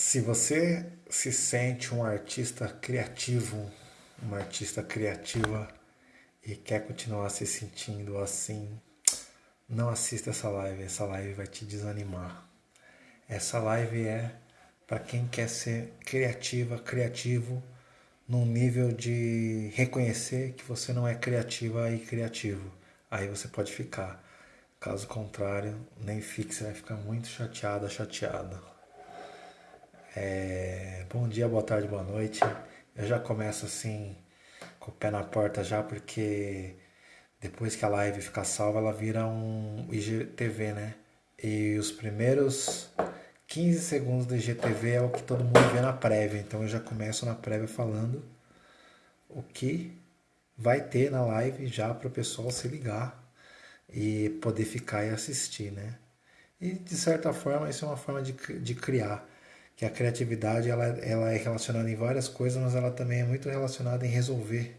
Se você se sente um artista criativo, uma artista criativa e quer continuar se sentindo assim, não assista essa live. Essa live vai te desanimar. Essa live é para quem quer ser criativa, criativo, num nível de reconhecer que você não é criativa e criativo. Aí você pode ficar. Caso contrário, nem fique, você vai ficar muito chateada, chateada. É... Bom dia, boa tarde, boa noite. Eu já começo assim, com o pé na porta já, porque depois que a live ficar salva, ela vira um IGTV, né? E os primeiros 15 segundos do IGTV é o que todo mundo vê na prévia. Então eu já começo na prévia falando o que vai ter na live já para o pessoal se ligar e poder ficar e assistir, né? E de certa forma isso é uma forma de, de criar, que a criatividade ela, ela é relacionada em várias coisas, mas ela também é muito relacionada em resolver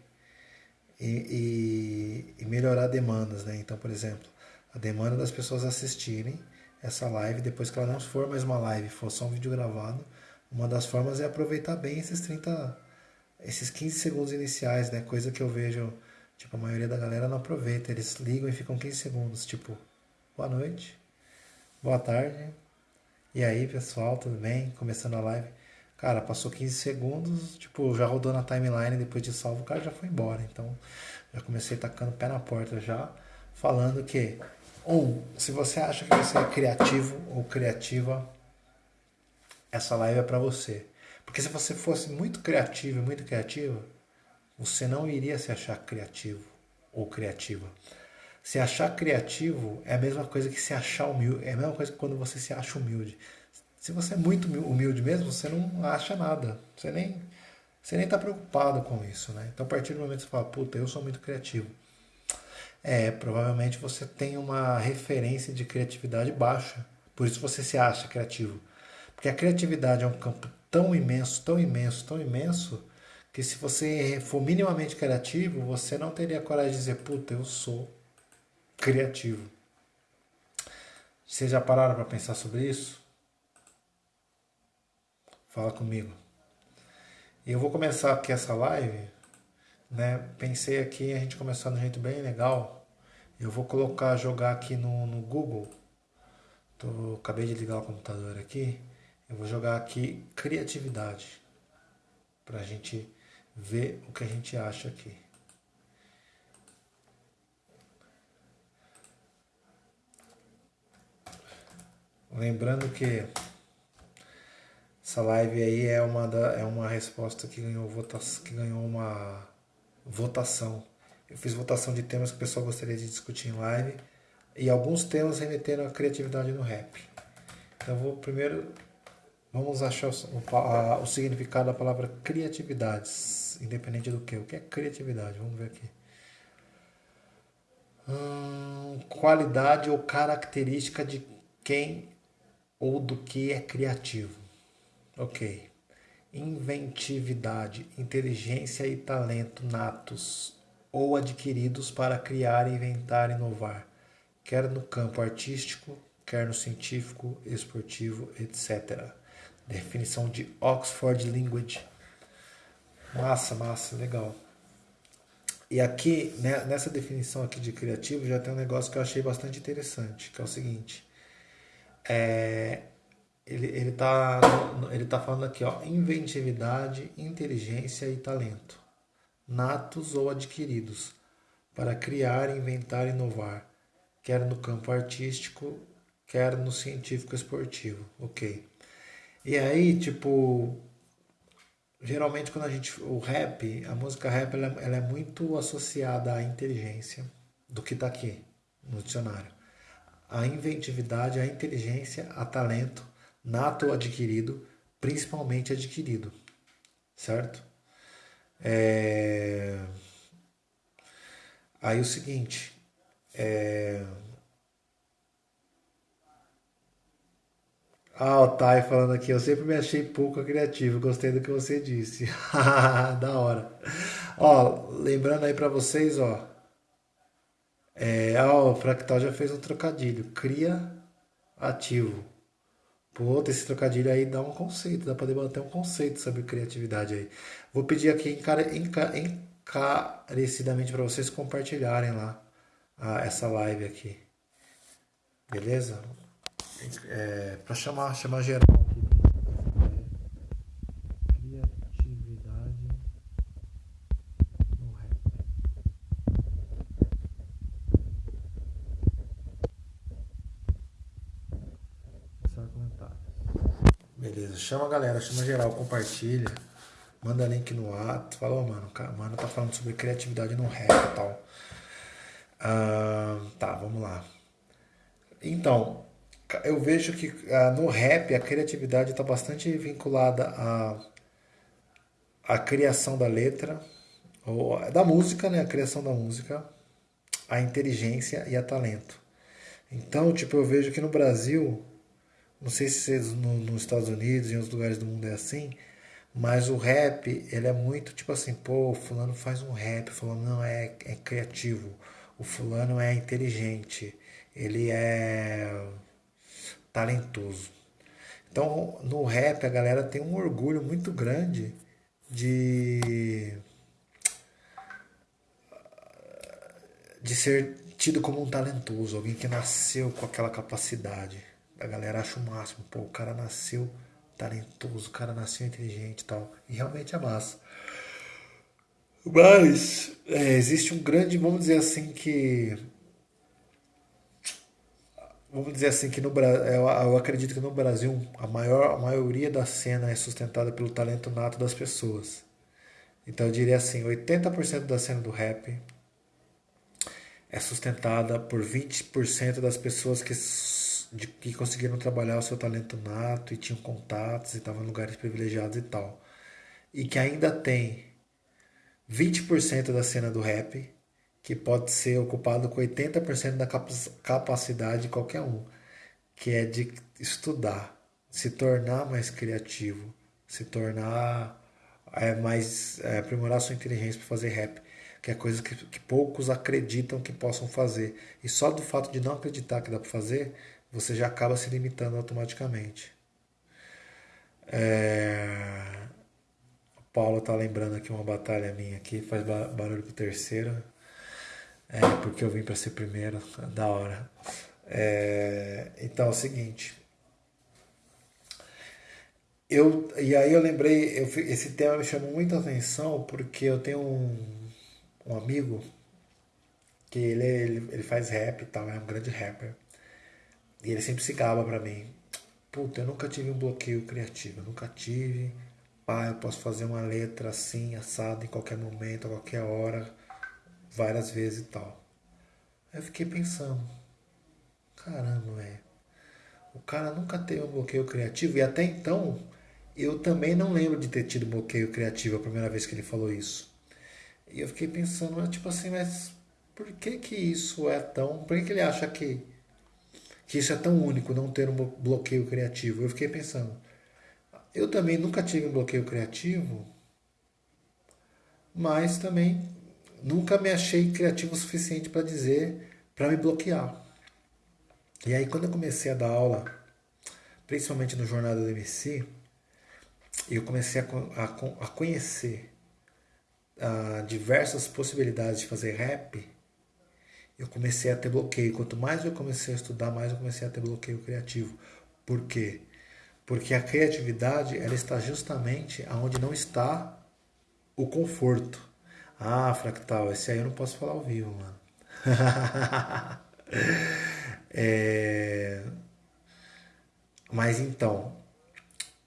e, e, e melhorar demandas, né? Então, por exemplo, a demanda das pessoas assistirem essa live depois que ela não for mais uma live, for só um vídeo gravado, uma das formas é aproveitar bem esses 30, esses 15 segundos iniciais, né? Coisa que eu vejo, tipo, a maioria da galera não aproveita, eles ligam e ficam 15 segundos, tipo, boa noite, boa tarde, e aí pessoal, tudo bem? Começando a live. Cara, passou 15 segundos, tipo, já rodou na timeline, depois de salvo, o cara já foi embora. Então, já comecei tacando o pé na porta já, falando que ou, se você acha que você é criativo ou criativa, essa live é para você. Porque se você fosse muito criativo e muito criativa, você não iria se achar criativo ou criativa. Se achar criativo é a mesma coisa que se achar humilde. É a mesma coisa que quando você se acha humilde. Se você é muito humilde mesmo, você não acha nada. Você nem você nem está preocupado com isso, né? Então, a partir do momento que você fala, puta, eu sou muito criativo é, provavelmente você tem uma referência de criatividade baixa. Por isso você se acha criativo. Porque a criatividade é um campo tão imenso, tão imenso, tão imenso, que se você for minimamente criativo, você não teria coragem de dizer, puta, eu sou criativo. Vocês já pararam para pensar sobre isso? Fala comigo. Eu vou começar aqui essa live né? Pensei aqui a gente começar de um jeito bem legal. Eu vou colocar, jogar aqui no, no Google. Tô, acabei de ligar o computador aqui. Eu vou jogar aqui criatividade para a gente ver o que a gente acha aqui. Lembrando que essa live aí é uma, da, é uma resposta que ganhou, votação, que ganhou uma votação. Eu fiz votação de temas que o pessoal gostaria de discutir em live e alguns temas remeteram à criatividade no rap. Então vou primeiro vamos achar o, a, o significado da palavra criatividade, independente do que. O que é criatividade? Vamos ver aqui. Hum, qualidade ou característica de quem ou do que é criativo. Ok inventividade, inteligência e talento natos ou adquiridos para criar, inventar inovar, quer no campo artístico, quer no científico, esportivo, etc. Definição de Oxford Language. Massa, massa, legal. E aqui, né, nessa definição aqui de criativo, já tem um negócio que eu achei bastante interessante, que é o seguinte. É, ele, ele, tá, ele tá falando aqui, ó, inventividade, inteligência e talento, natos ou adquiridos, para criar, inventar e inovar, quer no campo artístico, quer no científico esportivo, ok. E aí, tipo, geralmente quando a gente, o rap, a música rap, ela, ela é muito associada à inteligência, do que tá aqui no dicionário. A inventividade, a inteligência, a talento, nato ou adquirido, principalmente adquirido, certo? É... Aí o seguinte, é... Ah, o Thay falando aqui, eu sempre me achei pouco criativo, gostei do que você disse. da hora. Ó, lembrando aí para vocês, ó. É, o Fractal já fez um trocadilho. Cria ativo Pô, esse trocadilho aí dá um conceito, dá pra debater um conceito sobre criatividade aí. Vou pedir aqui encara, enca, encarecidamente para vocês compartilharem lá a, essa live aqui. Beleza? É, para chamar, chamar geral aqui. Criatividade no rap. Só comentários. Beleza, chama a galera, chama geral, compartilha. Manda link no ato. Fala, oh, mano, mano tá falando sobre criatividade no rap e tal. Ah, tá, vamos lá. Então, eu vejo que ah, no rap a criatividade está bastante vinculada à, à criação da letra, ou da música, né? A criação da música, a inteligência e a talento. Então, tipo, eu vejo que no Brasil, não sei se no, nos Estados Unidos e em outros lugares do mundo é assim, mas o rap, ele é muito tipo assim, pô, fulano faz um rap, fulano não é, é criativo, o fulano é inteligente, ele é talentoso. Então, no rap, a galera tem um orgulho muito grande de de ser tido como um talentoso, alguém que nasceu com aquela capacidade. A galera acha o máximo, pô, o cara nasceu talentoso, o cara nasceu inteligente e tal. E realmente é massa. Mas é, existe um grande, vamos dizer assim, que vamos dizer assim que no Brasil, eu acredito que no Brasil a maior a maioria da cena é sustentada pelo talento nato das pessoas. Então eu diria assim, 80% da cena do rap é sustentada por 20% das pessoas que, de, que conseguiram trabalhar o seu talento nato e tinham contatos e estavam em lugares privilegiados e tal. E que ainda tem 20% da cena do rap que pode ser ocupado com 80% da capacidade de qualquer um, que é de estudar, se tornar mais criativo, se tornar é, mais é, aprimorar sua inteligência para fazer rap, que é coisa que, que poucos acreditam que possam fazer. E só do fato de não acreditar que dá para fazer, você já acaba se limitando automaticamente. É... Paulo tá lembrando aqui uma batalha minha aqui, faz barulho pro terceiro. É, porque eu vim para ser primeiro, da hora. É, então é o seguinte. Eu, e aí eu lembrei, eu, esse tema me chamou muita atenção porque eu tenho um, um amigo que ele, ele, ele faz rap e tal, é um grande rapper. E ele sempre se gaba pra mim. Puta, eu nunca tive um bloqueio criativo, eu nunca tive. Pá, eu posso fazer uma letra assim, assado, em qualquer momento, a qualquer hora várias vezes e tal. Aí eu fiquei pensando, caramba, é. O cara nunca teve um bloqueio criativo e até então eu também não lembro de ter tido bloqueio criativo a primeira vez que ele falou isso. E eu fiquei pensando, tipo assim, mas por que que isso é tão. Por que, que ele acha que, que isso é tão único, não ter um bloqueio criativo? Eu fiquei pensando, eu também nunca tive um bloqueio criativo, mas também nunca me achei criativo o suficiente para dizer, para me bloquear. E aí quando eu comecei a dar aula, principalmente no Jornada do MC, eu comecei a, a, a conhecer uh, diversas possibilidades de fazer rap, eu comecei a ter bloqueio. Quanto mais eu comecei a estudar, mais eu comecei a ter bloqueio criativo. Por quê? Porque a criatividade ela está justamente aonde não está o conforto. Ah, Fractal, esse aí eu não posso falar ao vivo, mano. é... Mas então,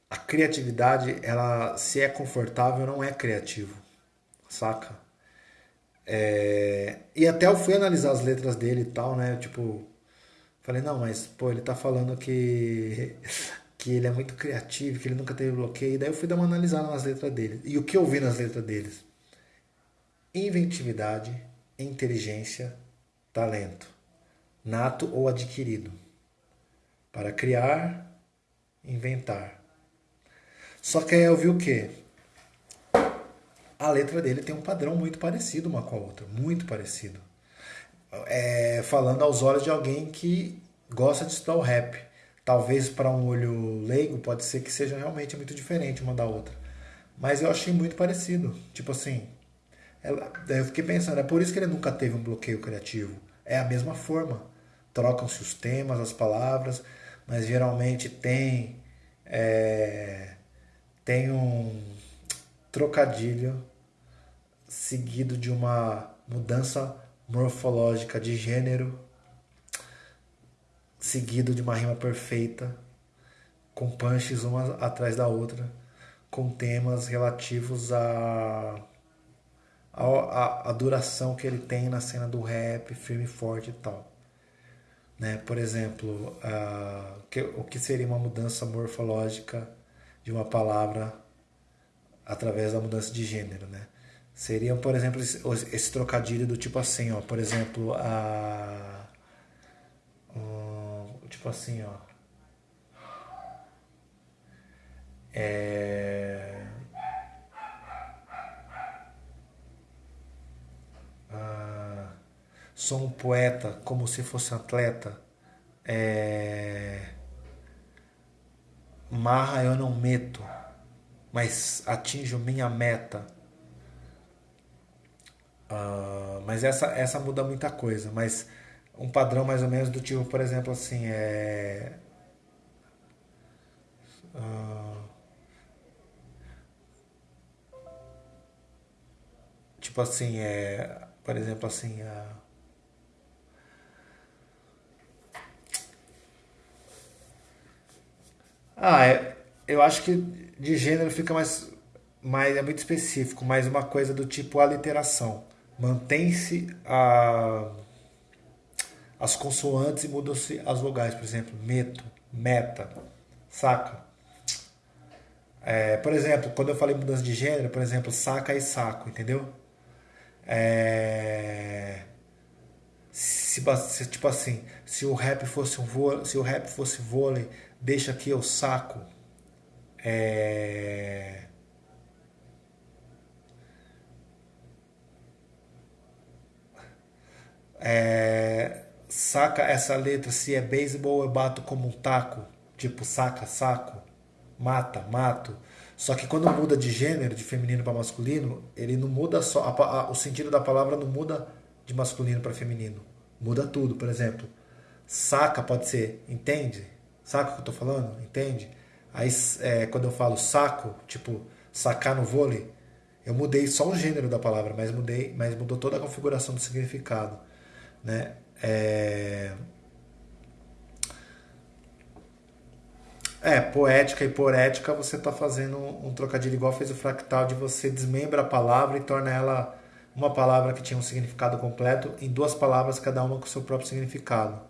a criatividade, ela se é confortável, não é criativo, saca? É... E até eu fui analisar as letras dele e tal, né? Tipo, falei, não, mas pô, ele tá falando que que ele é muito criativo, que ele nunca teve bloqueio. E daí eu fui dar uma analisada nas letras dele. E o que eu vi nas letras deles? inventividade, inteligência, talento, nato ou adquirido, para criar, inventar. Só que aí eu vi o que? A letra dele tem um padrão muito parecido uma com a outra, muito parecido. É, falando aos olhos de alguém que gosta de estudar o rap. talvez para um olho leigo pode ser que seja realmente muito diferente uma da outra. Mas eu achei muito parecido. Tipo assim, ela, eu fiquei pensando, é por isso que ele nunca teve um bloqueio criativo. É a mesma forma. Trocam-se os temas, as palavras, mas geralmente tem, é, tem um trocadilho seguido de uma mudança morfológica de gênero, seguido de uma rima perfeita, com punches uma atrás da outra, com temas relativos a a, a, a, duração que ele tem na cena do rap, firme e forte e tal. Né? Por exemplo, uh, que, o que seria uma mudança morfológica de uma palavra através da mudança de gênero, né? Seriam, por exemplo, esse, trocadilho do tipo assim, ó, por exemplo, a tipo assim, ó. É, sou um poeta como se fosse atleta. É, marra eu não meto mas atinjo minha meta. Uh, mas essa, essa muda muita coisa. Mas um padrão mais ou menos do tipo, por exemplo, assim, é. Uh, tipo assim, é. Por exemplo, assim. Uh, ah, é, eu acho que de gênero fica mais, mais é muito específico, mais uma coisa do tipo aliteração. Mantém-se a, as consoantes e mudam-se as vogais, por exemplo, meto, meta, saca? É, por exemplo, quando eu falei mudança de gênero, por exemplo, saca e saco, entendeu? É, se, se, tipo assim, se o rap fosse um vôlei, se o rap fosse vôlei, deixa aqui eu saco, é... É... Saca essa letra, se é beisebol eu bato como um taco, tipo saca, saco, mata, mato. Só que quando muda de gênero, de feminino para masculino, ele não muda só. A, a, o sentido da palavra não muda de masculino para feminino. Muda tudo. Por exemplo, saca pode ser, entende? Saca o que eu tô falando? Entende? Aí é, quando eu falo saco, tipo sacar no vôlei, eu mudei só o gênero da palavra, mas mudei, mas mudou toda a configuração do significado, né? É, é poética e poética você está fazendo um trocadilho igual fez o fractal de você desmembra a palavra e torna ela uma palavra que tinha um significado completo em duas palavras cada uma com seu próprio significado.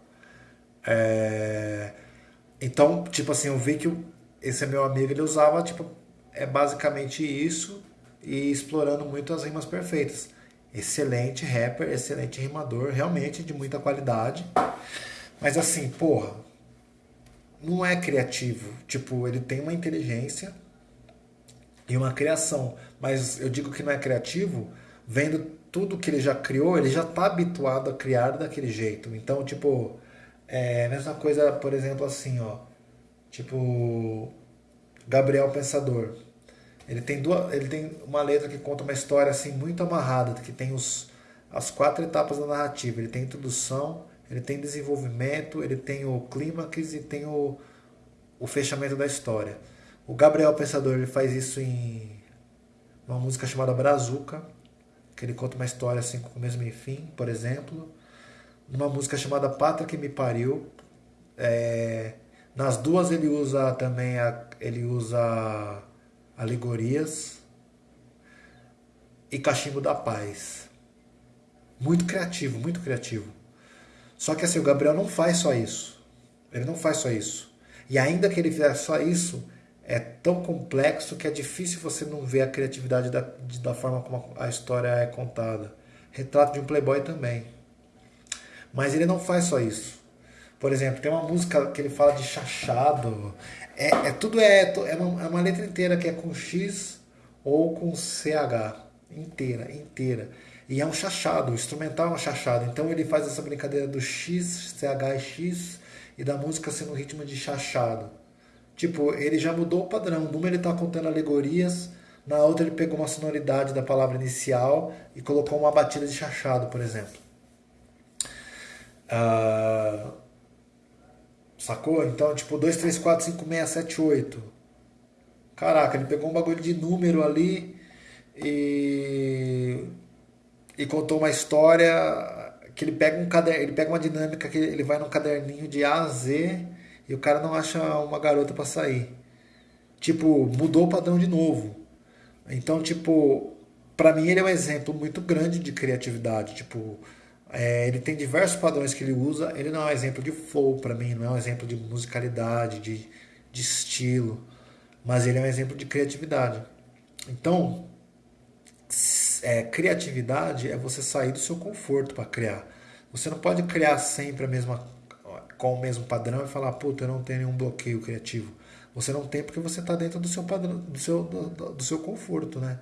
É, então, tipo assim, eu vi que esse meu amigo ele usava tipo é basicamente isso e explorando muito as rimas perfeitas. Excelente rapper, excelente rimador, realmente de muita qualidade. Mas assim, porra, não é criativo. Tipo, ele tem uma inteligência e uma criação, mas eu digo que não é criativo vendo tudo que ele já criou, ele já está habituado a criar daquele jeito. Então, tipo, é a mesma coisa, por exemplo, assim, ó Tipo, Gabriel Pensador. Ele tem, duas, ele tem uma letra que conta uma história assim muito amarrada, que tem os, as quatro etapas da narrativa. Ele tem introdução, ele tem desenvolvimento, ele tem o clímax e tem o, o fechamento da história. O Gabriel Pensador ele faz isso em uma música chamada Brazuca, que ele conta uma história assim com começo, e fim, por exemplo. Numa música chamada Pátria que me pariu, é, nas duas ele usa também a, ele usa alegorias e cachimbo da paz. Muito criativo, muito criativo. Só que assim, o Gabriel não faz só isso. Ele não faz só isso. E ainda que ele fizer só isso, é tão complexo que é difícil você não ver a criatividade da, da forma como a história é contada. Retrato de um playboy também. Mas ele não faz só isso. Por exemplo, tem uma música que ele fala de chachado. É, é tudo é, é uma, é uma letra inteira que é com X ou com CH. Inteira, inteira. E é um chachado, o instrumental é um chachado. Então ele faz essa brincadeira do X, CH e X, e da música ser no ritmo de chachado. Tipo, ele já mudou o padrão. Numa ele tá contando alegorias, na outra ele pegou uma sonoridade da palavra inicial e colocou uma batida de chachado, por exemplo. Uh, sacou? Então, tipo, 2, 3, 4, 5, 6, 7, 8. Caraca, ele pegou um bagulho de número ali e, e contou uma história que ele pega um caderno, ele pega uma dinâmica que ele vai num caderninho de A a Z e o cara não acha uma garota para sair. Tipo, mudou o padrão de novo. Então, tipo, para mim ele é um exemplo muito grande de criatividade. Tipo, é, ele tem diversos padrões que ele usa. Ele não é um exemplo de flow para mim, não é um exemplo de musicalidade, de, de estilo, mas ele é um exemplo de criatividade. Então, é, criatividade é você sair do seu conforto para criar. Você não pode criar sempre a mesma com o mesmo padrão e falar, puta, eu não tenho nenhum bloqueio criativo. Você não tem porque você está dentro do seu padrão, do seu, do, do seu conforto, né?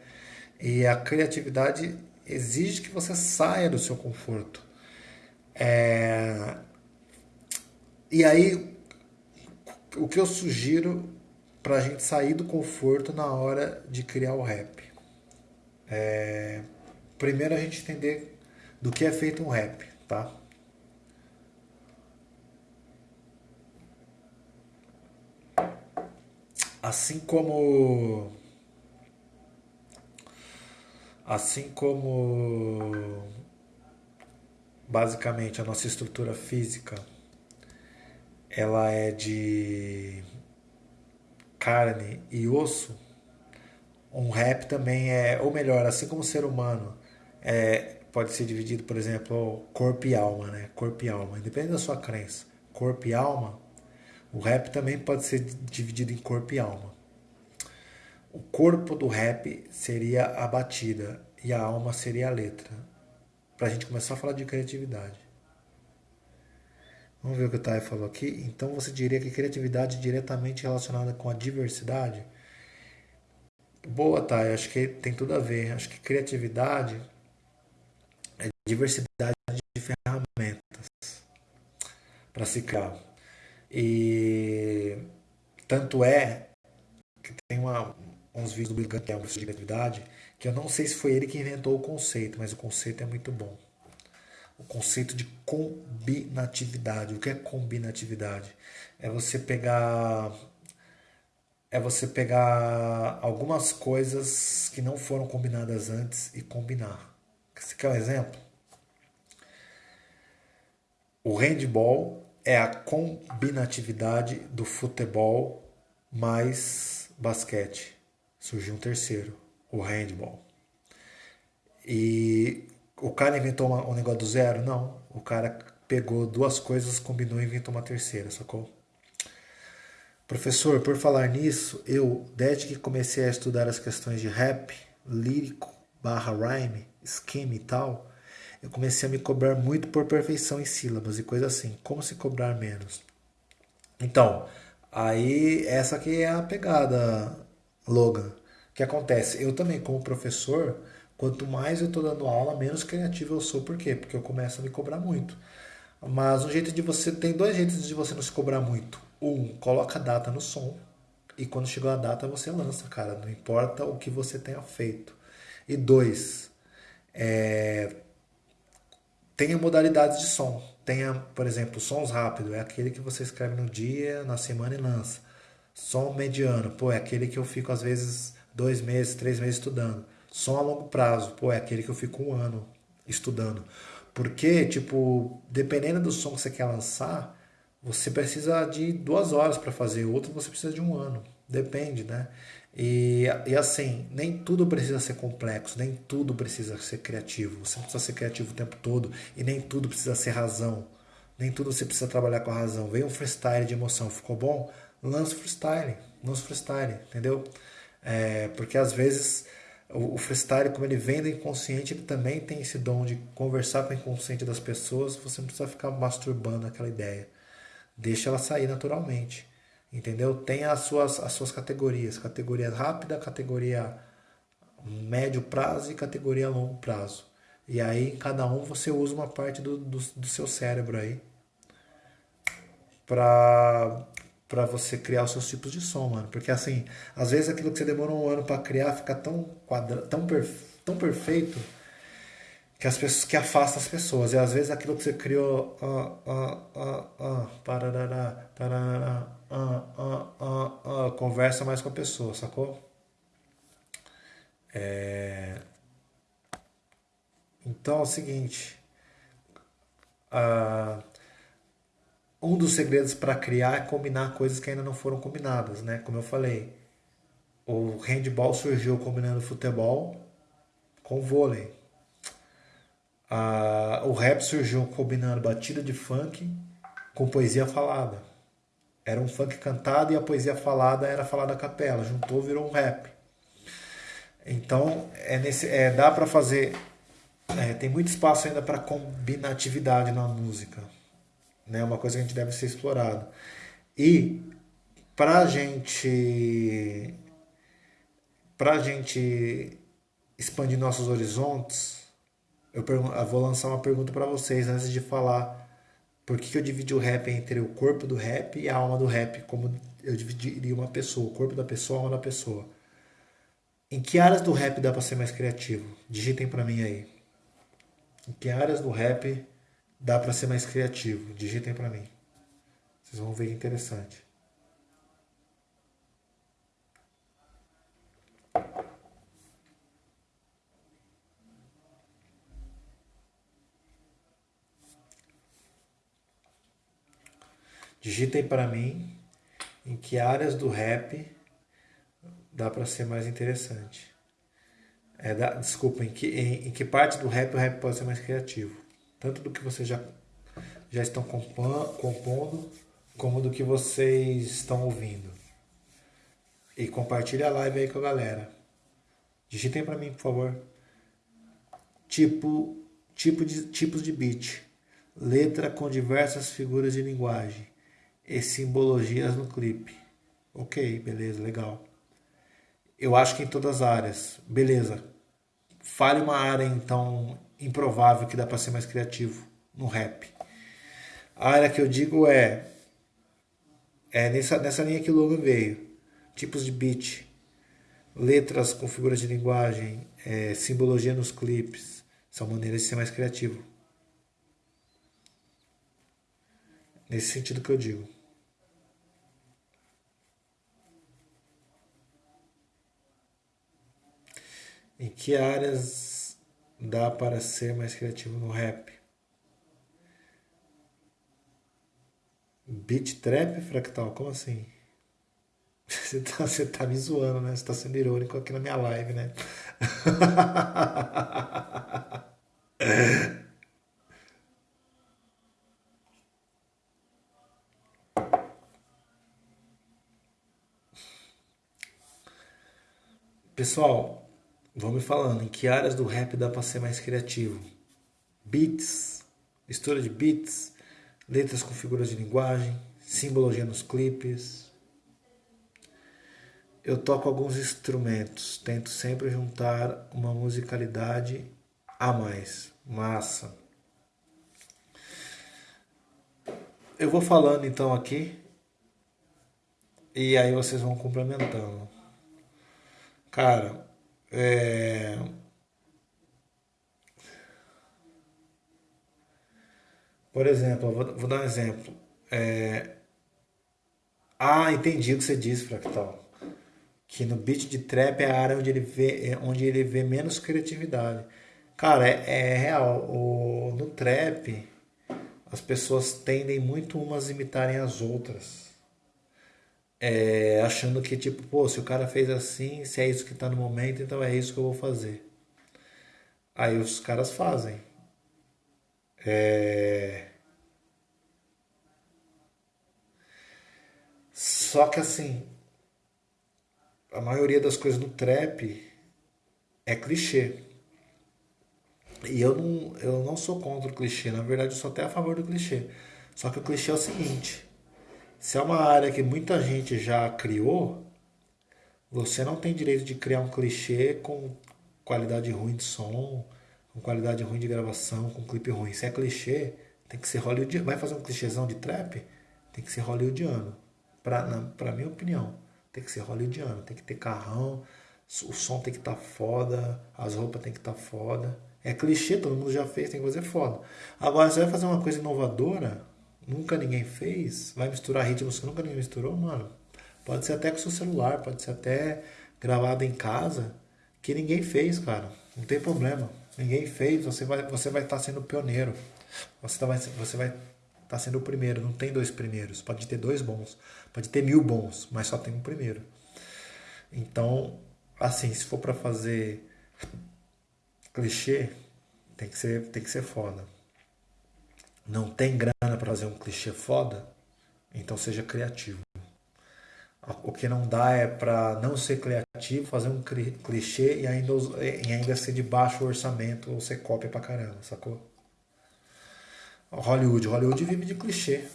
E a criatividade exige que você saia do seu conforto. É... E aí, o que eu sugiro para a gente sair do conforto na hora de criar o rap? É... Primeiro a gente entender do que é feito um rap, tá? Assim como assim como basicamente a nossa estrutura física ela é de carne e osso, um rap também é, ou melhor, assim como o ser humano é, pode ser dividido, por exemplo, corpo e alma, né? Corpo e alma, independente da sua crença, corpo e alma, o rap também pode ser dividido em corpo e alma. O corpo do rap seria a batida e a alma seria a letra. Para a gente começar a falar de criatividade. Vamos ver o que o Thay falou aqui. Então você diria que criatividade é diretamente relacionada com a diversidade? Boa, Thay. Acho que tem tudo a ver. Acho que criatividade é diversidade de ferramentas para se criar. E tanto é que tem uma, uns vídeos do Bill um professor de criatividade, que eu não sei se foi ele que inventou o conceito, mas o conceito é muito bom. O conceito de combinatividade. O que é combinatividade? É você pegar é você pegar algumas coisas que não foram combinadas antes e combinar. Você quer um exemplo? O handball é a combinatividade do futebol mais basquete. Surgiu um terceiro, o handball. E o cara inventou uma, um negócio do zero? Não. O cara pegou duas coisas, combinou e inventou uma terceira, sacou? Professor, por falar nisso, eu, desde que comecei a estudar as questões de rap, lírico, barra rhyme, esquema e tal, eu comecei a me cobrar muito por perfeição em sílabas e coisa assim. Como se cobrar menos? Então, aí essa aqui é a pegada, Logan. O que acontece? Eu também, como professor, quanto mais eu estou dando aula, menos criativo eu sou. Por quê? Porque eu começo a me cobrar muito. Mas um jeito de você. Tem dois jeitos de você não se cobrar muito. Um, coloca a data no som. E quando chegou a data, você lança, cara. Não importa o que você tenha feito. E dois, é, tenha modalidades de som. Tenha, por exemplo, sons rápidos, é aquele que você escreve no dia, na semana e lança. Som mediano, pô, é aquele que eu fico às vezes dois meses, três meses estudando. Som a longo prazo, pô, é aquele que eu fico um ano estudando. Porque, tipo, dependendo do som que você quer lançar, você precisa de duas horas para fazer, outro você precisa de um ano. Depende, né? E, e assim, nem tudo precisa ser complexo, nem tudo precisa ser criativo. Você não precisa ser criativo o tempo todo e nem tudo precisa ser razão. Nem tudo você precisa trabalhar com a razão. Veio um freestyle de emoção, ficou bom? Lança freestyle, lança freestyle, entendeu? É, porque às vezes o, o freestyle, como ele vem do inconsciente, ele também tem esse dom de conversar com o inconsciente das pessoas. Você não precisa ficar masturbando aquela ideia. Deixa ela sair naturalmente. Entendeu? Tem as suas, as suas categorias. Categoria rápida, categoria médio prazo e categoria longo prazo. E aí, cada um você usa uma parte do, do, do seu cérebro aí pra, pra você criar os seus tipos de som, mano. Porque assim, às vezes aquilo que você demorou um ano para criar fica tão, quadra, tão, perfe, tão perfeito que as pessoas que afasta as pessoas. E às vezes aquilo que você criou. Ah, ah, ah, ah, ah, ah, ah, ah, conversa mais com a pessoa, sacou? É... Então é o seguinte. Uh, um dos segredos para criar é combinar coisas que ainda não foram combinadas, né? Como eu falei, o handball surgiu combinando futebol com vôlei. Uh, o rap surgiu combinando batida de funk com poesia falada. Era um funk cantado e a poesia falada era falada a capela. Juntou, virou um rap. Então, é nesse, é, dá para fazer. É, tem muito espaço ainda para combinatividade na música. Né? uma coisa que a gente deve ser explorado. E para a gente. Para a gente expandir nossos horizontes, eu, eu vou lançar uma pergunta para vocês antes de falar por que, que eu dividi o rap entre o corpo do rap e a alma do rap, como eu dividiria uma pessoa, o corpo da pessoa, a alma da pessoa. Em que áreas do rap dá para ser mais criativo? Digitem para mim aí. Em que áreas do rap dá para ser mais criativo? Digitem para mim. Vocês vão ver interessante. Digitem para mim em que áreas do rap dá para ser mais interessante. É, dá, desculpa, em que, em, em, que parte do rap o rap pode ser mais criativo? Tanto do que vocês já, já estão compondo, como do que vocês estão ouvindo. E compartilhe a live aí com a galera. Digitem para mim, por favor. Tipo, tipo de, tipos de beat. Letra com diversas figuras de linguagem e simbologias no clipe. Ok, beleza, legal. Eu acho que em todas as áreas. Beleza. Fale uma área então improvável que dá para ser mais criativo no rap. A área que eu digo é é nessa, nessa linha que o logo veio. Tipos de beat, letras com figuras de linguagem, é, simbologia nos clipes. São maneiras de ser mais criativo. Nesse sentido que eu digo. Em que áreas dá para ser mais criativo no rap? Beat trap fractal? Como assim? Você tá, você tá me zoando, né? Você tá sendo irônico aqui na minha live, né? Pessoal, Vão me falando em que áreas do rap dá para ser mais criativo. Beats, mistura de beats, letras com figuras de linguagem, simbologia nos clipes. Eu toco alguns instrumentos, tento sempre juntar uma musicalidade a mais. Massa. Eu vou falando então aqui e aí vocês vão complementando. Cara, é... Por exemplo, vou, vou, dar um exemplo. É... Ah, entendi o que você disse, Fractal. Que no beat de trap é a área onde ele vê, é onde ele vê menos criatividade. Cara, é, é real. O, no trap, as pessoas tendem muito umas a imitarem as outras é, achando que, tipo, pô, se o cara fez assim, se é isso que tá no momento, então é isso que eu vou fazer. Aí os caras fazem. É... Só que assim, a maioria das coisas no trap é clichê. E eu não, eu não sou contra o clichê, na verdade eu sou até a favor do clichê. Só que o clichê é o seguinte: se é uma área que muita gente já criou, você não tem direito de criar um clichê com qualidade ruim de som, com qualidade ruim de gravação, com clipe ruim. Se é clichê, tem que ser Hollywood. Vai fazer um clichêzão de trap? tem que ser hollywoodiano. Pra, na, pra minha opinião, tem que ser hollywoodiano. Tem que ter carrão, o som tem que estar tá foda, as roupas tem que estar tá foda. É clichê, todo mundo já fez, tem que fazer foda. Agora, você vai fazer uma coisa inovadora, nunca ninguém fez, vai misturar ritmos que nunca ninguém misturou, mano. Pode ser até com seu celular, pode ser até gravado em casa, que ninguém fez, cara. Não tem problema. Ninguém fez, você vai você vai estar tá sendo pioneiro. Você, tá, você vai estar tá sendo o primeiro, não tem dois primeiros. Pode ter dois bons, pode ter mil bons, mas só tem um primeiro. Então, assim, se for para fazer clichê, tem que ser, tem que ser foda. Não tem grana para fazer um clichê foda, então seja criativo. O que não dá é para não ser criativo, fazer um clichê e ainda, e ainda ser de baixo orçamento ou ser cópia pra caramba, sacou? Hollywood. Hollywood vive de clichê.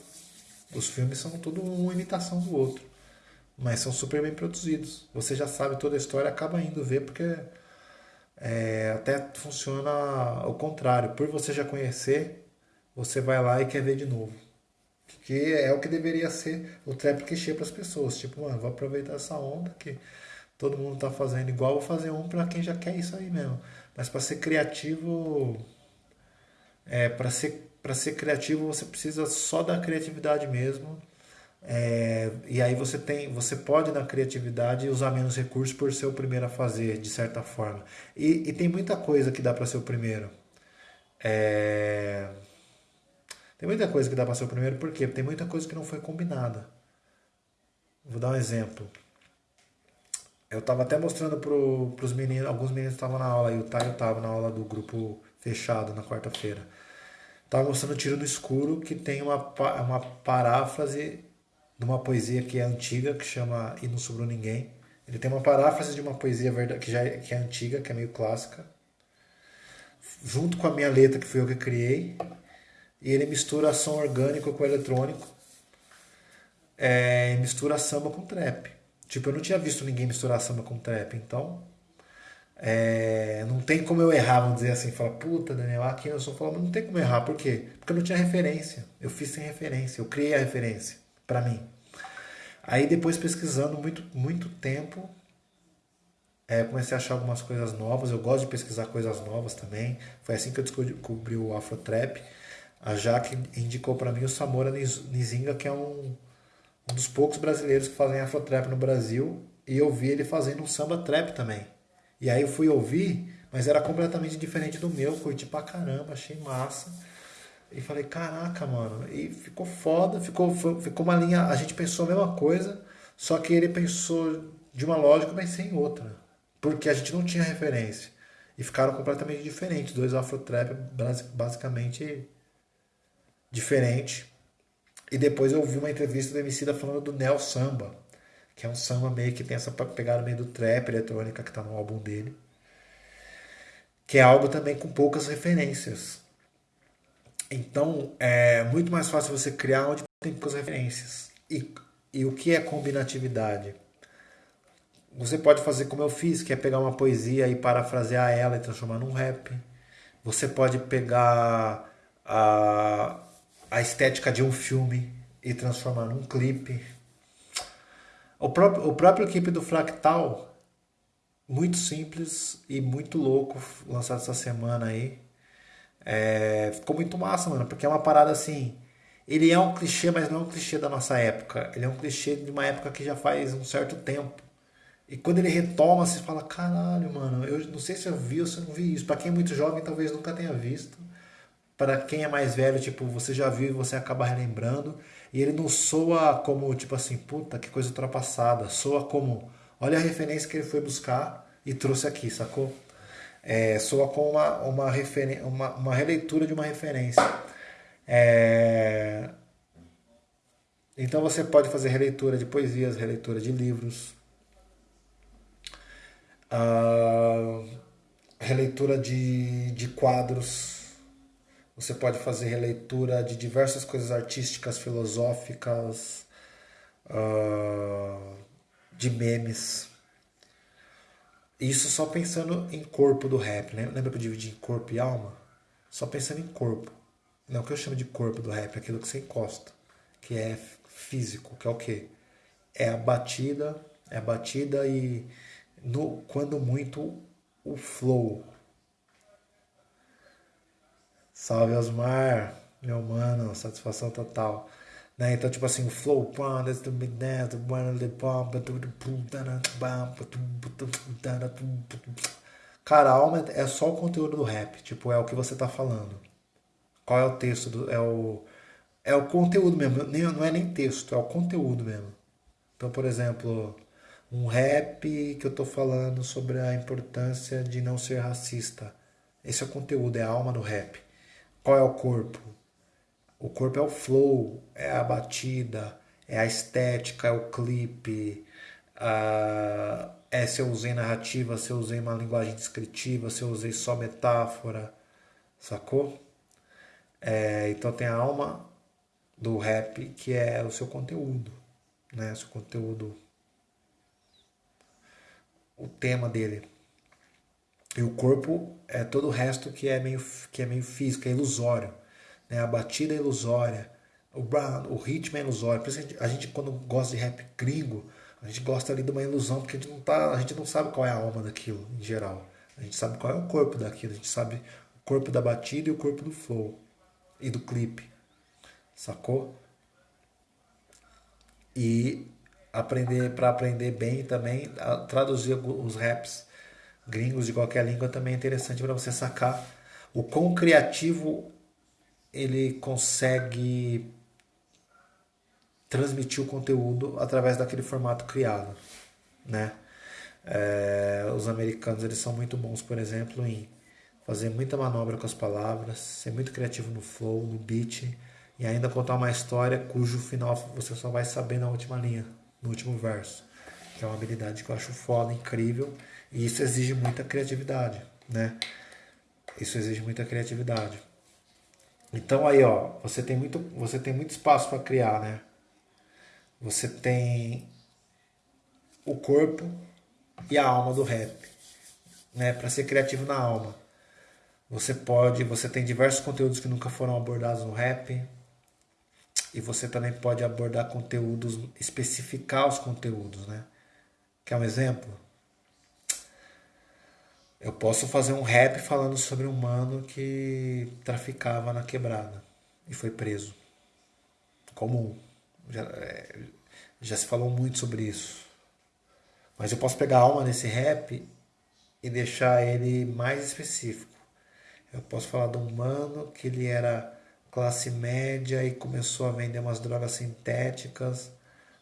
Os filmes são tudo uma imitação do outro. Mas são super bem produzidos. Você já sabe toda a história, acaba indo ver porque é, até funciona ao contrário. Por você já conhecer, você vai lá e quer ver de novo. Que é o que deveria ser o trap clichê para as pessoas. Tipo, mano, vou aproveitar essa onda que todo mundo tá fazendo igual, vou fazer um para quem já quer isso aí mesmo. Mas para ser criativo, é, para ser, ser criativo você precisa só da criatividade mesmo. É, e aí você tem, você pode na criatividade usar menos recursos por ser o primeiro a fazer, de certa forma. E, e tem muita coisa que dá para ser o primeiro. É, tem muita coisa que dá para ser o primeiro, por quê? Porque tem muita coisa que não foi combinada. Vou dar um exemplo. Eu estava até mostrando para os meninos, alguns meninos estavam na aula, e o Taio estava na aula do grupo fechado na quarta-feira. Estava mostrando Tiro no Escuro, que tem uma, uma paráfrase de uma poesia que é antiga, que chama E Não Sobrou Ninguém. Ele tem uma paráfrase de uma poesia que já é, que é antiga, que é meio clássica, junto com a minha letra, que fui eu que criei, e ele mistura som orgânico com eletrônico, é, mistura samba com trap. Tipo, eu não tinha visto ninguém misturar samba com trap, então é, não tem como eu errar, vamos dizer assim, falar, puta, Daniel, aqui eu sou falando, não tem como errar, por quê? Porque eu não tinha referência, eu fiz sem referência, eu criei a referência para mim. Aí depois pesquisando muito, muito tempo, é, comecei a achar algumas coisas novas, eu gosto de pesquisar coisas novas também, foi assim que eu descobri o Afrotrap, a Jaque indicou para mim o Samora Nizinga, que é um, um dos poucos brasileiros que fazem afrotrap no Brasil, e eu vi ele fazendo um samba trap também. E aí eu fui ouvir, mas era completamente diferente do meu, curti pra caramba, achei massa. E falei, caraca, mano, e ficou foda, ficou, ficou uma linha, a gente pensou a mesma coisa, só que ele pensou de uma lógica, mas sem outra. Porque a gente não tinha referência. E ficaram completamente diferentes, dois afrotrap basicamente diferente. E depois eu vi uma entrevista do Emicida falando do Neo Samba, que é um samba meio que tem essa pegada meio do trap eletrônica que está no álbum dele. Que é algo também com poucas referências. Então é muito mais fácil você criar onde tem poucas referências. E, e o que é combinatividade? Você pode fazer como eu fiz, que é pegar uma poesia e parafrasear ela e transformar num rap. Você pode pegar a, a estética de um filme e transformar num clipe. O próprio, o próprio clipe do Fractal, muito simples e muito louco, lançado essa semana aí. É, ficou muito massa, mano, porque é uma parada assim. Ele é um clichê, mas não é um clichê da nossa época. Ele é um clichê de uma época que já faz um certo tempo. E quando ele retoma, você fala: caralho, mano, eu não sei se eu vi ou se eu não vi isso. Pra quem é muito jovem, talvez nunca tenha visto para quem é mais velho, tipo, você já viu e você acaba relembrando. E ele não soa como, tipo assim, puta, que coisa ultrapassada. Soa como, olha a referência que ele foi buscar e trouxe aqui, sacou? É, soa como uma, uma, referen uma, uma releitura de uma referência. É... Então você pode fazer releitura de poesias, releitura de livros, uh, releitura de, de quadros você pode fazer releitura de diversas coisas artísticas, filosóficas, uh, de memes. Isso só pensando em corpo do rap, né? Lembra que eu dividi em corpo e alma? Só pensando em corpo. Não o que eu chamo de corpo do rap, é aquilo que você encosta, que é físico, que é o quê? É a batida, é a batida e no, quando muito o flow. Salve Osmar, meu mano, satisfação total. Né? Então, tipo assim, o flow. Cara, a alma é só o conteúdo do rap. Tipo, é o que você tá falando. Qual é o texto? Do, é, o, é o conteúdo mesmo. Não é nem texto, é o conteúdo mesmo. Então, por exemplo, um rap que eu tô falando sobre a importância de não ser racista. Esse é o conteúdo, é a alma do rap. Qual é o corpo? O corpo é o flow, é a batida, é a estética, é o clipe, uh, é se eu usei narrativa, se eu usei uma linguagem descritiva, se eu usei só metáfora, sacou? É, então tem a alma do rap que é o seu conteúdo, né? O seu conteúdo, o tema dele. E o corpo é todo o resto que é meio, que é meio físico, é ilusório né? a batida é ilusória, o, o ritmo é ilusório. Por isso a gente, a gente, quando gosta de rap gringo, a gente gosta ali de uma ilusão, porque a gente, não tá, a gente não sabe qual é a alma daquilo, em geral. A gente sabe qual é o corpo daquilo, a gente sabe o corpo da batida e o corpo do flow e do clipe. Sacou? E aprender para aprender bem também, traduzir os raps gringos de qualquer língua também é interessante para você sacar o quão criativo ele consegue transmitir o conteúdo através daquele formato criado, né? É, os americanos eles são muito bons, por exemplo, em fazer muita manobra com as palavras, ser muito criativo no flow, no beat e ainda contar uma história cujo final você só vai saber na última linha, no último verso. Que é uma habilidade que eu acho foda, incrível e isso exige muita criatividade, né? Isso exige muita criatividade. Então aí, ó, você tem muito, você tem muito espaço para criar, né? Você tem o corpo e a alma do rap, né? Para ser criativo na alma. Você pode, você tem diversos conteúdos que nunca foram abordados no rap. E você também pode abordar conteúdos, especificar os conteúdos, né? Quer um exemplo? Eu posso fazer um rap falando sobre um mano que traficava na quebrada e foi preso. Comum. Já, é, já se falou muito sobre isso. Mas eu posso pegar a alma nesse rap e deixar ele mais específico. Eu posso falar de um mano que ele era classe média e começou a vender umas drogas sintéticas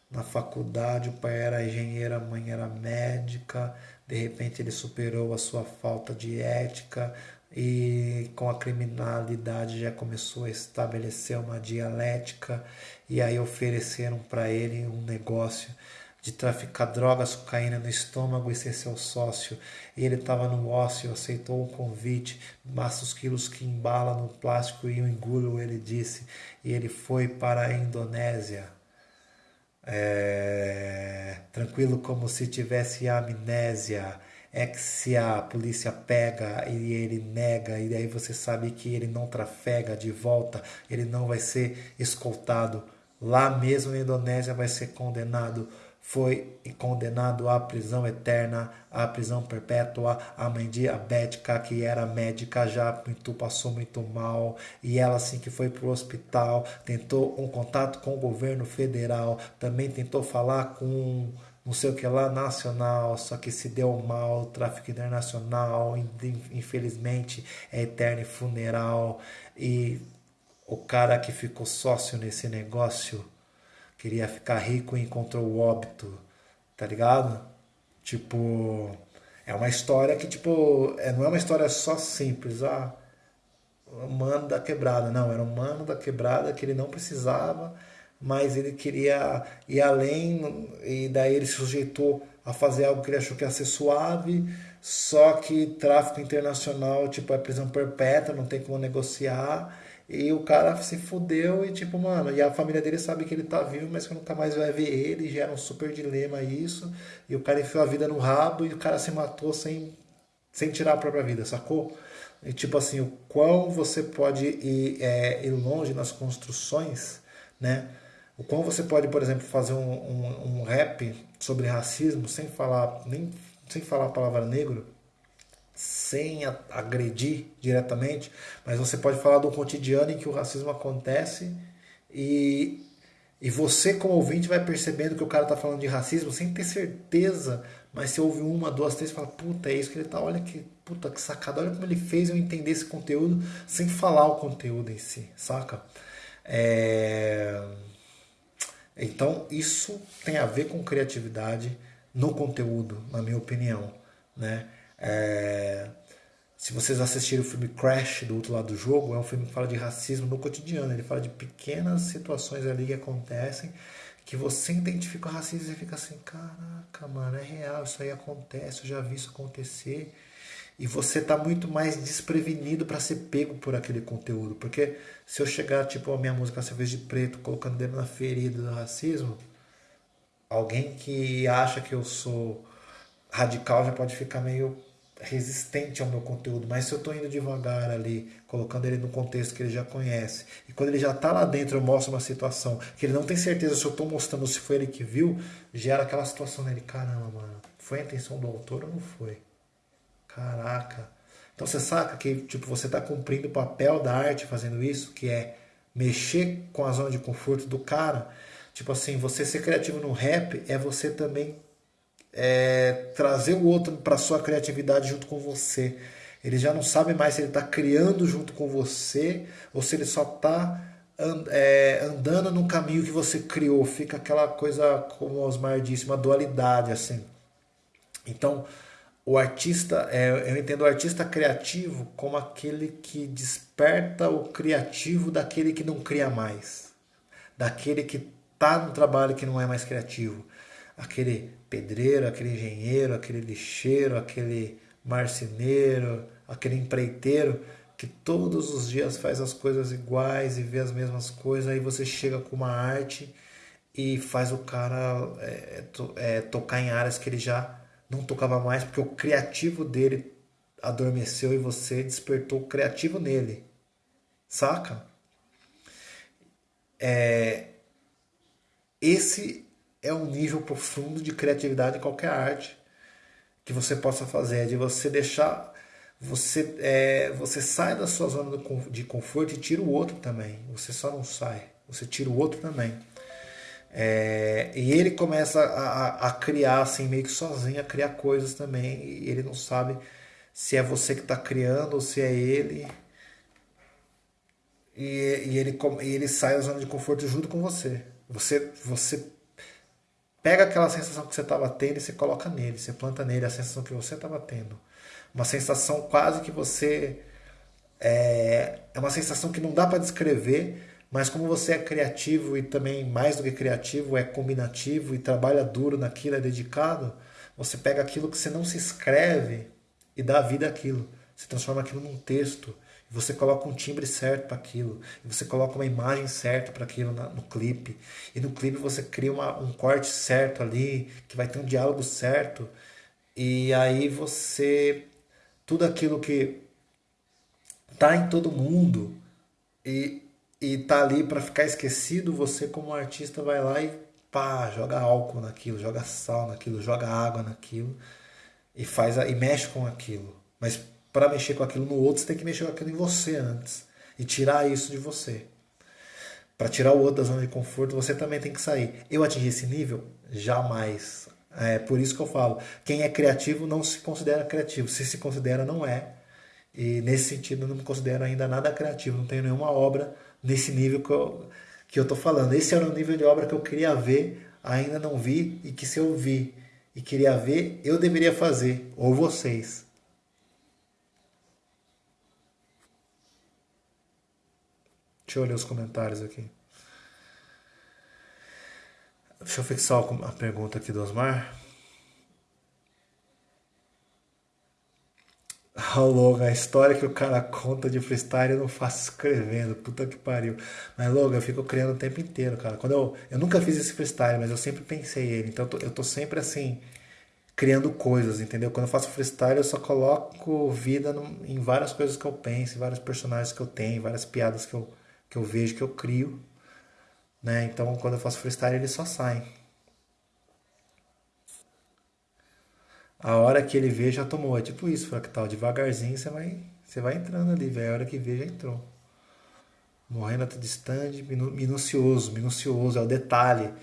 na faculdade. O pai era engenheiro, a mãe era médica de repente ele superou a sua falta de ética e com a criminalidade já começou a estabelecer uma dialética e aí ofereceram para ele um negócio de traficar drogas, cocaína no estômago e ser seu sócio. Ele estava no ócio, aceitou o convite, basta os quilos que embala no plástico e o engulo, ele disse. E ele foi para a Indonésia é, tranquilo como se tivesse amnésia, é que se a polícia pega e ele nega, e aí você sabe que ele não trafega de volta, ele não vai ser escoltado. Lá mesmo na Indonésia vai ser condenado foi condenado à prisão eterna, à prisão perpétua. A mãe diabética, que era médica, já muito, passou muito mal. E ela, assim que foi para o hospital, tentou um contato com o governo federal, também tentou falar com não sei o que lá nacional, só que se deu mal, tráfico internacional, infelizmente é eterno e funeral. E o cara que ficou sócio nesse negócio queria ficar rico e encontrou o óbito, tá ligado? Tipo, é uma história que, tipo, é, não é uma história só simples, ah, mano da quebrada, não, era um mano da quebrada que ele não precisava, mas ele queria ir além, e daí ele se sujeitou a fazer algo que ele achou que ia ser suave, só que tráfico internacional, tipo, é prisão perpétua, não tem como negociar, e o cara se fudeu e tipo, mano, e a família dele sabe que ele tá vivo, mas que nunca mais vai ver ele, gera um super dilema isso. E o cara enfiou a vida no rabo e o cara se matou sem, sem tirar a própria vida, sacou? E tipo assim, o quão você pode ir, é, ir longe nas construções, né? O quão você pode, por exemplo, fazer um, um, um rap sobre racismo sem falar nem sem falar a palavra negro, sem agredir diretamente, mas você pode falar do cotidiano em que o racismo acontece e, e você, como ouvinte, vai percebendo que o cara está falando de racismo sem ter certeza, mas você ouve uma, duas, três e fala: Puta, é isso que ele tá, olha que puta que sacada, olha como ele fez eu entender esse conteúdo sem falar o conteúdo em si, saca? É... Então, isso tem a ver com criatividade no conteúdo, na minha opinião. Né? É... Se vocês assistirem o filme Crash do outro lado do jogo, é um filme que fala de racismo no cotidiano. Ele fala de pequenas situações ali que acontecem que você identifica o racismo e fica assim: caraca, mano, é real, isso aí acontece, eu já vi isso acontecer. E você tá muito mais desprevenido para ser pego por aquele conteúdo. Porque se eu chegar, tipo, a minha música Cerveja de Preto, colocando dedo na ferida do racismo, alguém que acha que eu sou radical já pode ficar meio resistente ao meu conteúdo, mas se eu estou indo devagar ali, colocando ele no contexto que ele já conhece, e quando ele já está lá dentro, eu mostro uma situação que ele não tem certeza se eu estou mostrando se foi ele que viu, gera aquela situação nele, caramba, mano, foi a intenção do autor ou não foi? Caraca. Então você saca que tipo você está cumprindo o papel da arte fazendo isso, que é mexer com a zona de conforto do cara. Tipo assim, você ser criativo no rap é você também é, trazer o outro para sua criatividade junto com você. Ele já não sabe mais se ele está criando junto com você ou se ele só está é, andando no caminho que você criou. Fica aquela coisa, como o Osmar disse, uma dualidade assim. Então, o artista, é, eu entendo o artista criativo como aquele que desperta o criativo daquele que não cria mais, daquele que está no trabalho que não é mais criativo, aquele pedreiro, aquele engenheiro, aquele lixeiro, aquele marceneiro, aquele empreiteiro que todos os dias faz as coisas iguais e vê as mesmas coisas, aí você chega com uma arte e faz o cara é, to, é, tocar em áreas que ele já não tocava mais, porque o criativo dele adormeceu e você despertou o criativo nele. Saca? É, esse é um nível profundo de criatividade em qualquer arte que você possa fazer, é de você deixar você é, você sai da sua zona de conforto e tira o outro também. Você só não sai, você tira o outro também. É, e ele começa a, a, criar assim meio que sozinho, a criar coisas também. E ele não sabe se é você que está criando ou se é ele. E, e ele, e ele sai da zona de conforto junto com você. Você, você Pega aquela sensação que você estava tendo e você coloca nele, você planta nele a sensação que você estava tendo. Uma sensação quase que você. É, é uma sensação que não dá para descrever, mas como você é criativo e também mais do que criativo, é combinativo e trabalha duro naquilo, é dedicado, você pega aquilo que você não se escreve e dá vida àquilo. Você transforma aquilo num texto você coloca um timbre certo para aquilo, você coloca uma imagem certa para aquilo no clipe, e no clipe você cria uma, um corte certo ali, que vai ter um diálogo certo, e aí você. Tudo aquilo que tá em todo mundo e, e tá ali para ficar esquecido, você como artista vai lá e pá, joga álcool naquilo, joga sal naquilo, joga água naquilo e faz e mexe com aquilo. Mas para mexer com aquilo no outro, você tem que mexer com aquilo em você antes e tirar isso de você. Para tirar o outro da zona de conforto, você também tem que sair. Eu atingi esse nível? Jamais. É por isso que eu falo, quem é criativo não se considera criativo. Se se considera, não é. E nesse sentido, eu não me considero ainda nada criativo. Não tenho nenhuma obra nesse nível que eu, que eu tô falando. Esse era o nível de obra que eu queria ver, ainda não vi, e que se eu vi e queria ver, eu deveria fazer, ou vocês. Deixa eu ler os comentários aqui. Deixa eu fixar a pergunta aqui do Osmar. Logan, a história que o cara conta de freestyle eu não faço escrevendo. Puta que pariu. Mas, Logan, eu fico criando o tempo inteiro, cara. Quando eu, eu nunca fiz esse freestyle, mas eu sempre pensei ele. Então eu tô, eu tô sempre assim, criando coisas, entendeu? Quando eu faço freestyle, eu só coloco vida no, em várias coisas que eu penso, em vários personagens que eu tenho, várias piadas que eu, que eu vejo, que eu crio. né? Então quando eu faço freestyle ele só sai. A hora que ele vê já tomou, é tipo isso, fractal, devagarzinho você vai, você vai entrando ali, velho, a hora que vê já entrou. Morrendo a distante, minucioso, minucioso, é o detalhe.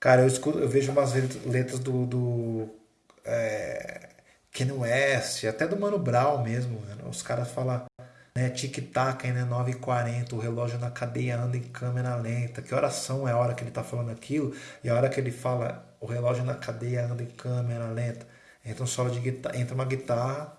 Cara, eu, escuto, eu vejo umas letras do, do é, Kanye West, até do Mano Brown mesmo, os caras falam né, tic-tac, né, 9h40, o relógio na cadeia anda em câmera lenta, que oração é a hora que ele tá falando aquilo, e a hora que ele fala o relógio na cadeia anda em câmera lenta, entra um solo de guitarra, entra uma guitarra,